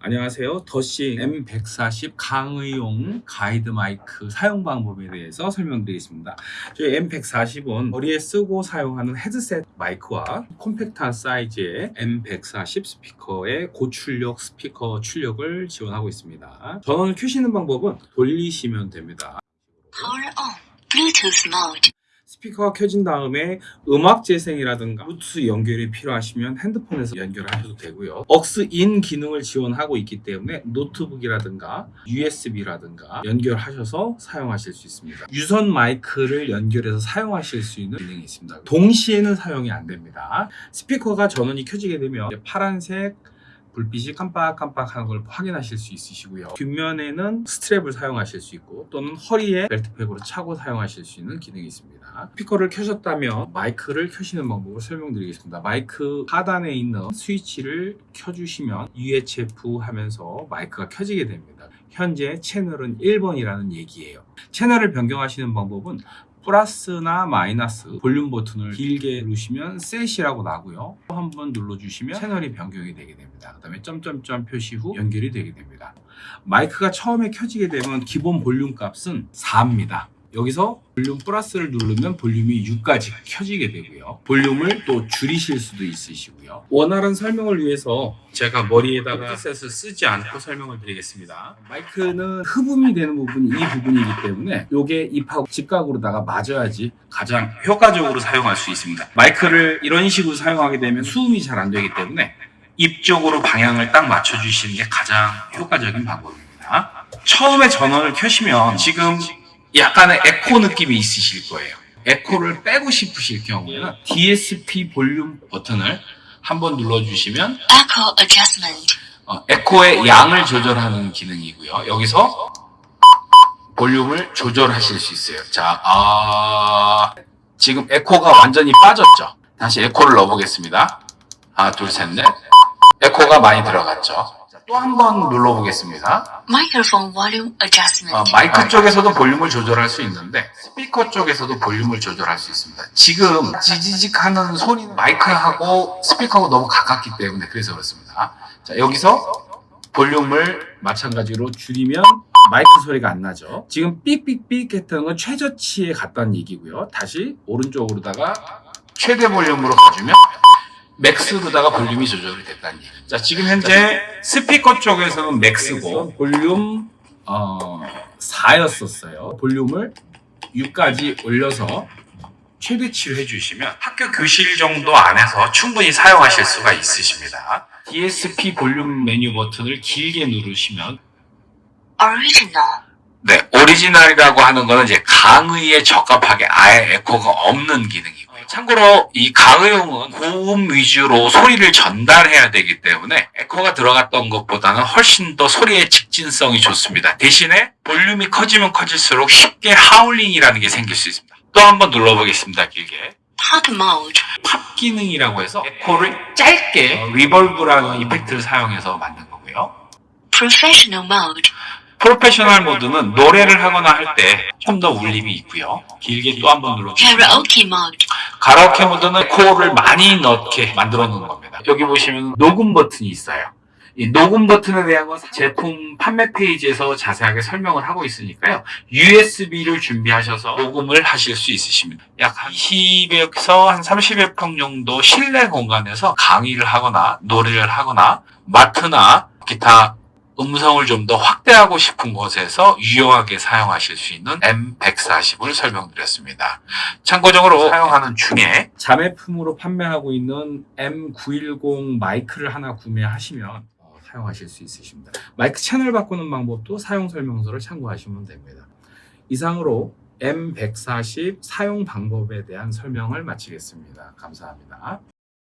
안녕하세요. 더싱 M140 강의용 가이드 마이크 사용 방법에 대해서 설명드리겠습니다. 저희 M140은 머리에 쓰고 사용하는 헤드셋 마이크와 콤팩트한 사이즈의 M140 스피커의 고출력 스피커 출력을 지원하고 있습니다. 전원을 켜시는 방법은 돌리시면 됩니다. Power on. Bluetooth mode. 스피커가 켜진 다음에 음악 재생이라든가 블루투스 연결이 필요하시면 핸드폰에서 연결하셔도 되고요. AUX in 기능을 지원하고 있기 때문에 노트북이라든가 USB라든가 연결하셔서 사용하실 수 있습니다. 유선 마이크를 연결해서 사용하실 수 있는 기능이 있습니다. 동시에는 사용이 안 됩니다. 스피커가 전원이 켜지게 되면 파란색 불빛이 깜빡깜빡하는 걸 확인하실 수 있으시고요. 뒷면에는 스트랩을 사용하실 수 있고 또는 허리에 벨트팩으로 차고 사용하실 수 있는 기능이 있습니다. 스피커를 켜셨다면 마이크를 켜시는 방법을 설명드리겠습니다. 마이크 하단에 있는 스위치를 켜주시면 UHF 하면서 마이크가 켜지게 됩니다. 현재 채널은 1번이라는 얘기예요. 채널을 변경하시는 방법은 플러스나 마이너스 볼륨 버튼을 길게 누르시면 set이라고 나고요. 한번 눌러주시면 채널이 변경이 되게 됩니다. 그 다음에 점점점 표시 후 연결이 되게 됩니다. 마이크가 처음에 켜지게 되면 기본 볼륨 값은 4입니다. 여기서 볼륨 플러스를 누르면 볼륨이 6까지 켜지게 되고요. 볼륨을 또 줄이실 수도 있으시고요. 원활한 설명을 위해서 제가 머리에다가 헤드셋을 쓰지 않고 설명을 드리겠습니다. 마이크는 흡음이 되는 부분이 이 부분이기 때문에 이게 입하고 직각으로다가 맞아야지 가장 효과적으로 사용할 수 있습니다. 마이크를 이런 식으로 사용하게 되면 수음이 잘 안 되기 때문에 입 쪽으로 방향을 딱 맞춰주시는 게 가장 효과적인 방법입니다. 처음에 전원을 켜시면 지금 약간의 에코 느낌이 있으실 거예요. 에코를 빼고 싶으실 경우에는 DSP 볼륨 버튼을 한번 눌러주시면 Echo adjustment. 어, 에코의 양을 조절하는 기능이고요. 여기서 볼륨을 조절하실 수 있어요. 자, 아, 지금 에코가 완전히 빠졌죠. 다시 에코를 넣어보겠습니다. 하나, 둘, 셋, 넷. 에코가 많이 들어갔죠. 또 한 번 눌러보겠습니다. Microphone volume adjustment. 어, 마이크 쪽에서도 볼륨을 조절할 수 있는데 스피커 쪽에서도 볼륨을 조절할 수 있습니다. 지금 지지직 하는 소리는 마이크하고 스피커하고 너무 가깝기 때문에 그래서 그렇습니다. 자 여기서 볼륨을 마찬가지로 줄이면 마이크 소리가 안 나죠. 지금 삑삑삑 했던 건 최저치에 갔다는 얘기고요. 다시 오른쪽으로다가 최대 볼륨으로 가주면 max로다가 볼륨이 조절이 됐다는 얘기. 자, 지금 현재 스피커 쪽에서는 max고 볼륨 어, 4였었어요. 볼륨을 6까지 올려서 최대치로 해주시면 학교 교실 정도 안에서 충분히 사용하실 수가 있으십니다. DSP 볼륨 메뉴 버튼을 길게 누르시면 Original. 네, 오리지널이라고 하는 거는 이제 강의에 적합하게 아예 에코가 없는 기능이고요. 참고로 이 강의용은 고음 위주로 소리를 전달해야 되기 때문에 에코가 들어갔던 것보다는 훨씬 더 소리의 직진성이 좋습니다. 대신에 볼륨이 커지면 커질수록 쉽게 하울링이라는 게 생길 수 있습니다. 또 한번 눌러보겠습니다. 길게. 팝 기능이라고 해서 에코를 짧게 어, reverb라는 effect를 사용해서 만든 거고요. Professional mode. 프로페셔널 모드는 노래를 하거나 할 때 좀 더 울림이 있고요. 길게 또 한번 mode. 가라오케 모드는 에코를 많이 넣게 만들어 놓은 겁니다. 여기 보시면 녹음 버튼이 있어요. 이 녹음 버튼에 대한 건 제품 판매 페이지에서 자세하게 설명을 하고 있으니까요. USB를 준비하셔서 녹음을 하실 수 있으십니다. 약 한 20에서 한 30여 평 정도 실내 공간에서 강의를 하거나 노래를 하거나 마트나 기타 음성을 좀 더 확대하고 싶은 곳에서 유용하게 사용하실 수 있는 M140을 설명드렸습니다. 참고적으로 사용하는 중에 자매품으로 판매하고 있는 M910 마이크를 하나 구매하시면 어, 사용하실 수 있으십니다. 마이크 채널 바꾸는 방법도 사용 설명서를 참고하시면 됩니다. 이상으로 M140 사용 방법에 대한 설명을 마치겠습니다. 감사합니다.